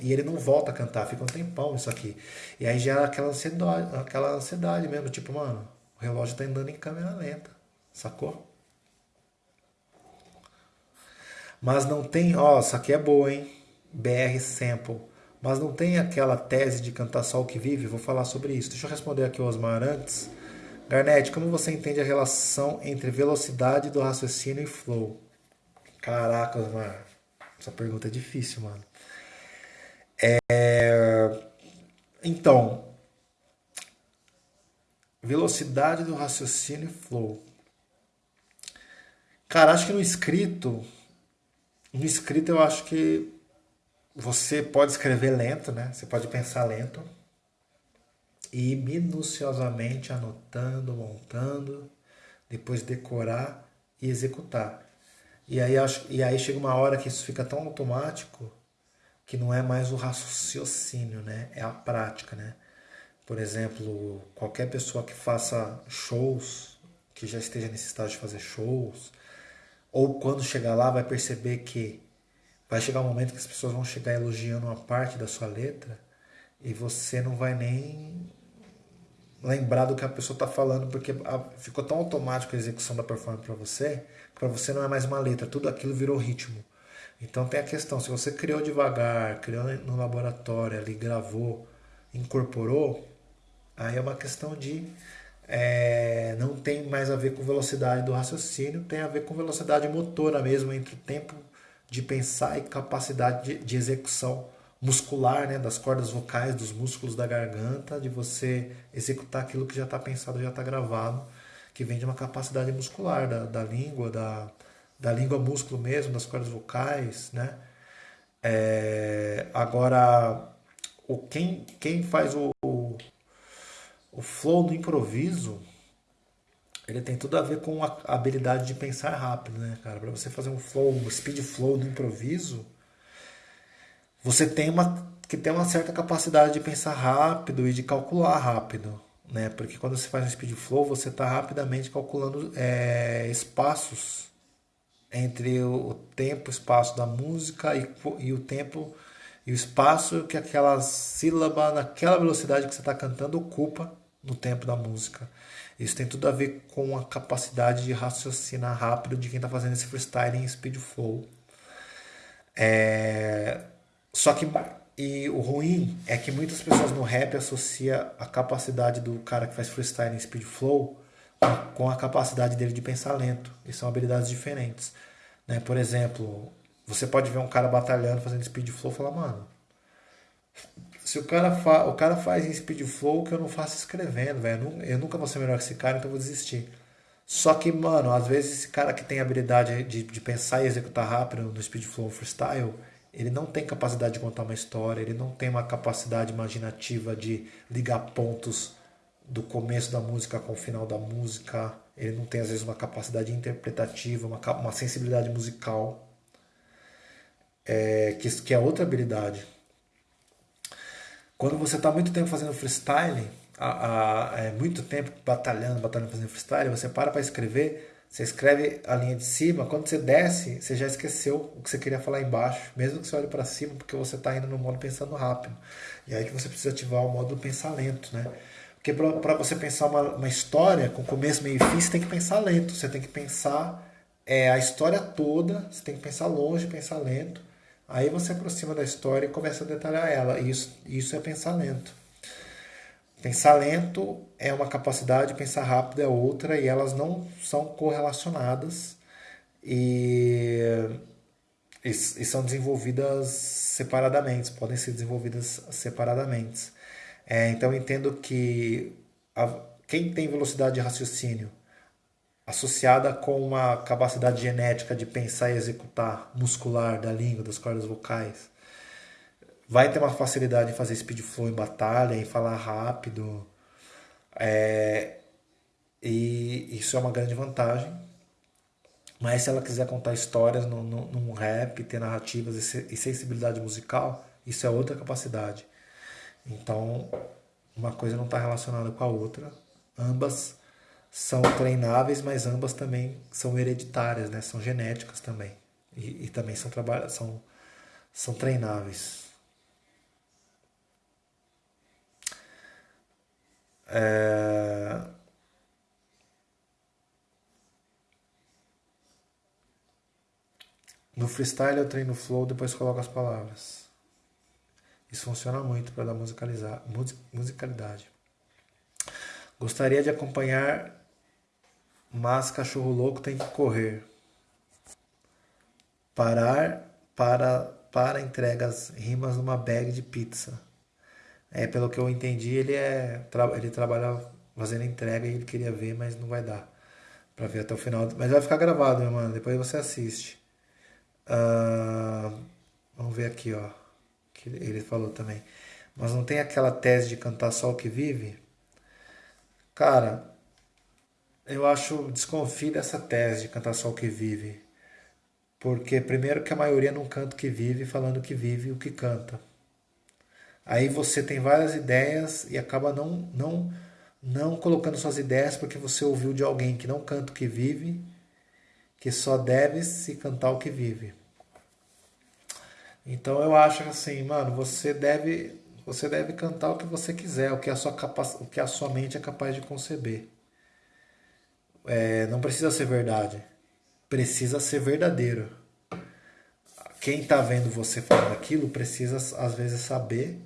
e ele não volta a cantar, fica um tempão isso aqui. E aí gera aquela ansiedade, aquela ansiedade mesmo, tipo, mano, o relógio tá andando em câmera lenta, sacou? Mas não tem, ó, isso aqui é boa, hein? BR Sample. Mas não tem aquela tese de cantar só o que vive? Vou falar sobre isso. Deixa eu responder aqui o Osmar antes. Garnett, como você entende a relação entre velocidade do raciocínio e flow? Caraca, Osmar. Essa pergunta é difícil, mano. É... Então, velocidade do raciocínio e flow. Cara, acho que no escrito, no escrito eu acho que você pode escrever lento, né? Você pode pensar lento e ir minuciosamente anotando, montando, depois decorar e executar. E aí, acho, e aí chega uma hora que isso fica tão automático que não é mais o raciocínio, né? É a prática, né? Por exemplo, qualquer pessoa que faça shows, que já esteja nesse estágio de fazer shows, ou quando chegar lá vai perceber que vai chegar um momento que as pessoas vão chegar elogiando uma parte da sua letra e você não vai nem lembrar do que a pessoa está falando, porque ficou tão automático a execução da performance para você, que para você não é mais uma letra, tudo aquilo virou ritmo. Então tem a questão, se você criou devagar, criou no laboratório, ali gravou, incorporou, aí é uma questão de é, não tem mais a ver com velocidade do raciocínio, tem a ver com velocidade motora mesmo, entre o tempo de pensar e capacidade de, de execução muscular, né, das cordas vocais, dos músculos da garganta, de você executar aquilo que já está pensado, já está gravado, que vem de uma capacidade muscular da, da língua, da, da língua músculo mesmo, das cordas vocais, né? É, agora, o, quem, quem faz o, o, o flow do improviso, ele tem tudo a ver com a habilidade de pensar rápido, né, cara? Para você fazer um flow, um speed flow do improviso, você tem uma que tem uma certa capacidade de pensar rápido e de calcular rápido, né? Porque quando você faz um speed flow, você está rapidamente calculando é, espaços entre o tempo, espaço da música e, e o tempo e o espaço que aquela sílaba naquela velocidade que você está cantando ocupa no tempo da música. Isso tem tudo a ver com a capacidade de raciocinar rápido de quem está fazendo esse freestyle em speed flow. É... Só que e o ruim é que muitas pessoas no rap associam a capacidade do cara que faz freestyle em speed flow com a capacidade dele de pensar lento. E são habilidades diferentes. Né? Por exemplo, você pode ver um cara batalhando, fazendo speed flow e falar, mano, se o cara, fa o cara faz em speed flow, que eu não faço escrevendo, velho. Eu nunca vou ser melhor que esse cara, então eu vou desistir. Só que, mano, às vezes esse cara que tem habilidade de, de pensar e executar rápido no speed flow freestyle, ele não tem capacidade de contar uma história, ele não tem uma capacidade imaginativa de ligar pontos do começo da música com o final da música. Ele não tem, às vezes, uma capacidade interpretativa, uma, uma sensibilidade musical, é, que, que é outra habilidade. Quando você está muito tempo fazendo freestyle, a, a, é, muito tempo batalhando, batalhando, fazendo freestyle, você para para escrever, você escreve a linha de cima, quando você desce, você já esqueceu o que você queria falar embaixo, mesmo que você olhe para cima, porque você está indo no modo pensando rápido. E aí que você precisa ativar o modo pensar lento, né? Porque para você pensar uma, uma, história com começo, meio e fim, você tem que pensar lento. Você tem que pensar é, a história toda, você tem que pensar longe, pensar lento. Aí você aproxima da história e começa a detalhar ela. Isso, isso é pensar lento. Pensar lento é uma capacidade, pensar rápido é outra, e elas não são correlacionadas e, e, e são desenvolvidas separadamente, podem ser desenvolvidas separadamente. É, então entendo que a, quem tem velocidade de raciocínio associada com uma capacidade genética de pensar e executar muscular da língua, das cordas vocais, vai ter uma facilidade em fazer speed flow em batalha, em falar rápido. É, e isso é uma grande vantagem. Mas se ela quiser contar histórias no, num rap, ter narrativas e sensibilidade musical, isso é outra capacidade. Então, uma coisa não está relacionada com a outra. Ambas são treináveis, mas ambas também são hereditárias, né? são genéticas também. E, e também são, são, são treináveis. É... No freestyle eu treino flow, depois coloco as palavras. Isso funciona muito para dar musicalizar, musicalidade. Gostaria de acompanhar, mas cachorro louco tem que correr. Parar para para entregas rimas numa bag de pizza. É, pelo que eu entendi, ele é ele trabalha fazendo entrega e ele queria ver, mas não vai dar para ver até o final. Mas vai ficar gravado, meu mano. Depois você assiste. Uh, vamos ver aqui, ó. Que ele falou também. Mas não tem aquela tese de cantar só o que vive? Cara, eu acho, desconfio dessa tese de cantar só o que vive. Porque, primeiro, que a maioria não canta o que vive, falando que vive o que canta. Aí você tem várias ideias e acaba não, não, não colocando suas ideias porque você ouviu de alguém que não canta o que vive, que só deve se cantar o que vive. Então eu acho assim, mano, você deve você deve cantar o que você quiser, o que a sua, capac... o que a sua mente é capaz de conceber. É, não precisa ser verdade, precisa ser verdadeiro. Quem está vendo você falando aquilo precisa às vezes saber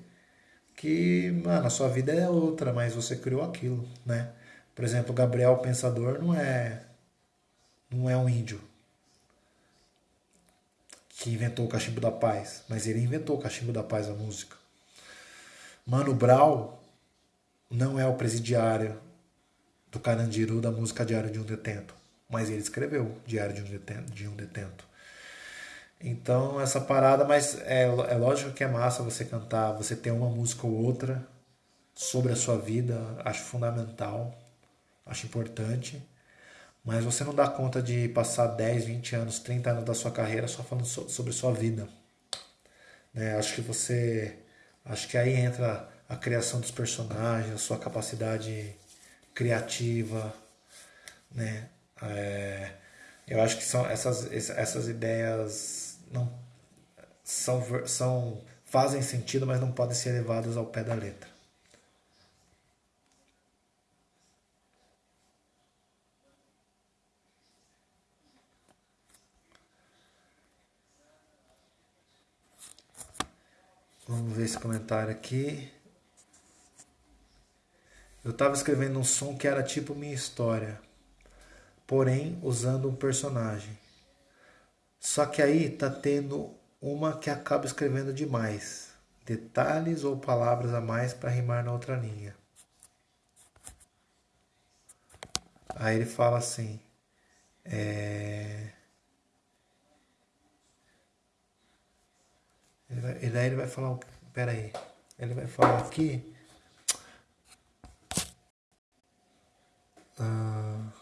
que, mano, a sua vida é outra, mas você criou aquilo, né? Por exemplo, Gabriel Pensador não é não é um índio que inventou o cachimbo da paz, mas ele inventou o cachimbo da paz a música. Mano Brown não é o presidiário do Carandiru da música Diário de um Detento, mas ele escreveu Diário de um Detento. De um detento. Então, essa parada, mas é, é lógico que é massa você cantar, você ter uma música ou outra sobre a sua vida, acho fundamental, acho importante, mas você não dá conta de passar 10, 20 anos, 30 anos da sua carreira só falando sobre sua vida. Né? Acho que você Acho que aí entra a criação dos personagens, a sua capacidade criativa, né? É, eu acho que são essas, essas ideias não são, são fazem sentido, mas não podem ser levadas ao pé da letra. Vamos ver esse comentário aqui. Eu estava escrevendo um som que era tipo minha história, porém usando um personagem. Só que aí tá tendo uma que acaba escrevendo demais, detalhes ou palavras a mais para rimar na outra linha. Aí ele fala assim: é... Ele vai, e daí ele vai falar. Pera aí. Ele vai falar aqui. Ah,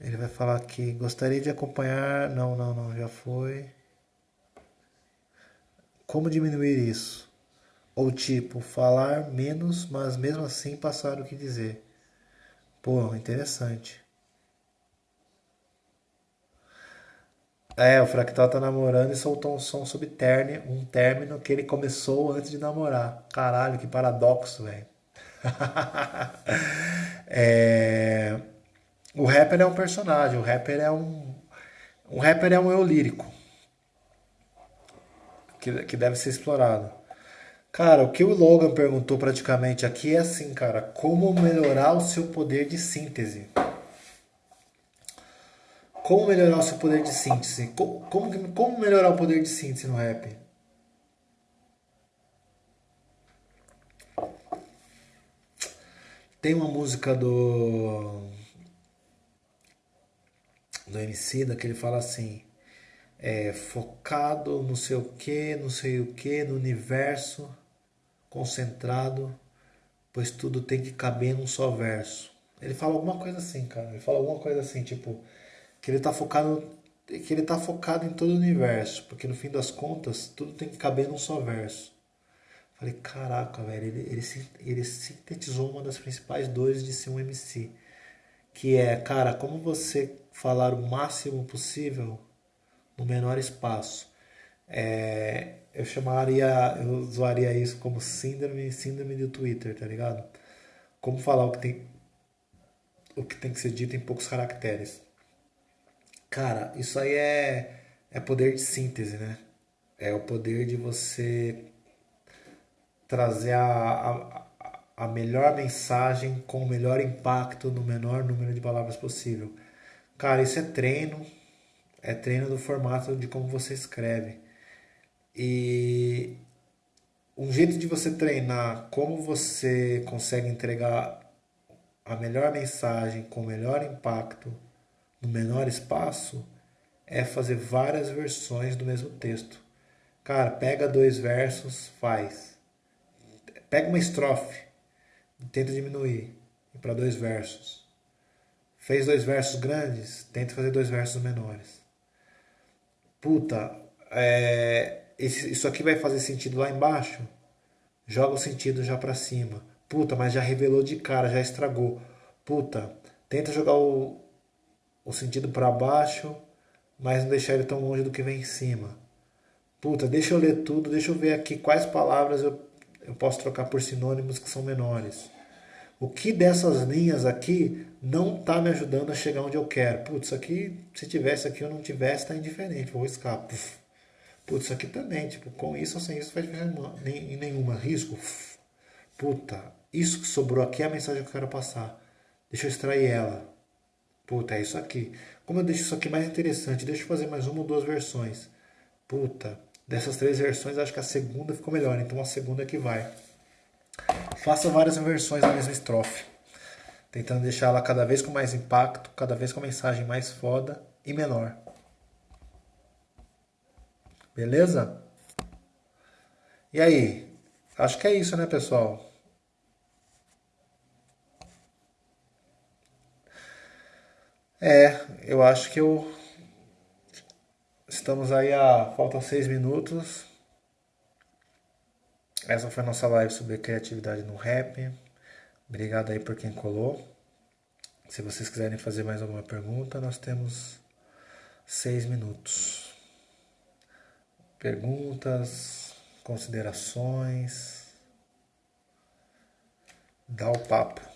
ele vai falar aqui. Gostaria de acompanhar. Não, não, não. Já foi. Como diminuir isso? Ou tipo, falar menos, mas mesmo assim passar o que dizer. Pô, interessante. É, o Fractal tá namorando e soltou um som sobre um término que ele começou antes de namorar. Caralho, que paradoxo, velho. é... O rapper é um personagem, o rapper é um. O rapper é um eu lírico. Que, que deve ser explorado. Cara, o que o Logan perguntou praticamente aqui é assim, cara, como melhorar o seu poder de síntese? Como melhorar o seu poder de síntese? Como, como, como melhorar o poder de síntese no rap? Tem uma música do do MC da que ele fala assim, é, focado no sei o que, não sei o que, no universo, concentrado, pois tudo tem que caber num só verso. Ele fala alguma coisa assim, cara. Ele fala alguma coisa assim, tipo, que ele tá focado que ele tá focado em todo o universo, porque no fim das contas tudo tem que caber num só verso. Falei, caraca, velho, ele, ele, ele sintetizou uma das principais dores de ser um MC. Que é, cara, como você falar o máximo possível no menor espaço. É, eu chamaria, eu usaria isso como síndrome, síndrome do Twitter, tá ligado? Como falar o que tem, o que tem que ser dito em poucos caracteres. Cara, isso aí é, é poder de síntese, né? É o poder de você trazer a, a, a melhor mensagem com o melhor impacto no menor número de palavras possível. Cara, isso é treino, é treino do formato de como você escreve. E um jeito de você treinar como você consegue entregar a melhor mensagem com o melhor impacto no menor espaço é fazer várias versões do mesmo texto. Cara, pega dois versos, faz Pega uma estrofe tenta diminuir para dois versos. Fez dois versos grandes, tenta fazer dois versos menores. Puta, é, isso aqui vai fazer sentido lá embaixo? Joga o sentido já para cima. Puta, mas já revelou de cara, já estragou. Puta, tenta jogar o, o sentido para baixo, mas não deixar ele tão longe do que vem em cima. Puta, deixa eu ler tudo, deixa eu ver aqui quais palavras eu eu posso trocar por sinônimos que são menores. O que dessas linhas aqui não está me ajudando a chegar onde eu quero? Putz, aqui, se tivesse aqui ou não tivesse, está indiferente, vou riscar. Putz, isso aqui também, tipo, com isso ou sem isso faz diferença em nenhuma. Risco. Puta, isso que sobrou aqui é a mensagem que eu quero passar. Deixa eu extrair ela. Puta, é isso aqui. Como eu deixo isso aqui mais interessante, deixa eu fazer mais uma ou duas versões. Puta, Dessas três versões, acho que a segunda ficou melhor, então a segunda é que vai. Faça várias versões da mesma estrofe, tentando deixar ela cada vez com mais impacto, cada vez com mensagem mais foda e menor. Beleza? E aí? Acho que é isso, né, pessoal? É, eu acho que eu Estamos aí a. Faltam seis minutos. Essa foi a nossa live sobre criatividade no rap. Obrigado aí por quem colou. Se vocês quiserem fazer mais alguma pergunta, nós temos seis minutos. Perguntas, considerações. Dá o papo.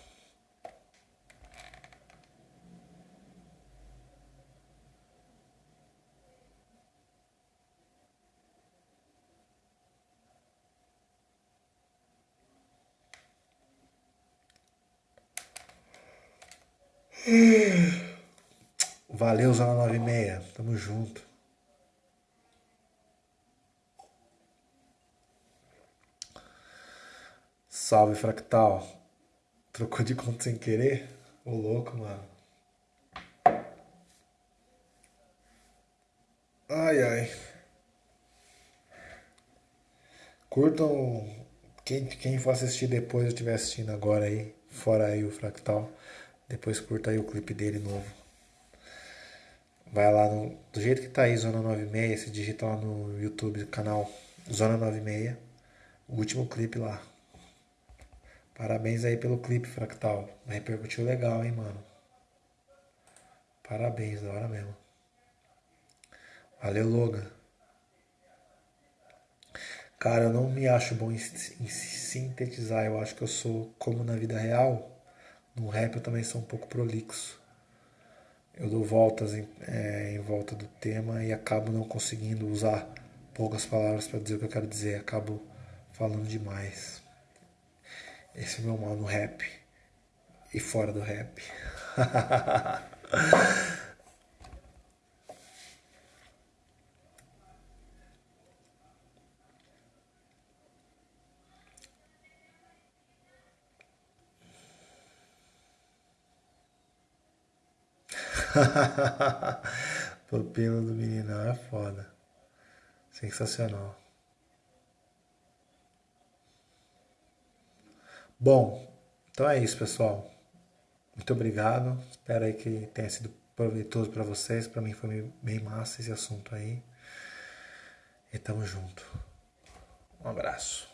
Valeu, Zona 96. Tamo junto. Salve, Fractal. Trocou de conta sem querer? Ô louco, mano. Ai, ai. Curtam. Quem, quem for assistir depois, eu estiver assistindo agora aí, fora aí o Fractal. Depois curta aí o clipe dele novo. Vai lá no, do jeito que tá aí, Zona 96, se digita lá no YouTube, canal Zona 96, o último clipe lá. Parabéns aí pelo clipe, Fractal. Repercutiu legal, hein, mano. Parabéns, da hora mesmo. Valeu, Logan. Cara, eu não me acho bom em, em sintetizar. Eu acho que eu sou como na vida real no rap eu também sou um pouco prolixo. Eu dou voltas em, é, em volta do tema e acabo não conseguindo usar poucas palavras para dizer o que eu quero dizer. Acabo falando demais. Esse é o meu mal no rap e fora do rap. Pupilo do meninão é foda. Sensacional. Bom, então é isso, pessoal. Muito obrigado. Espero aí que tenha sido proveitoso para vocês. Para mim foi bem massa esse assunto aí. E tamo junto. Um abraço.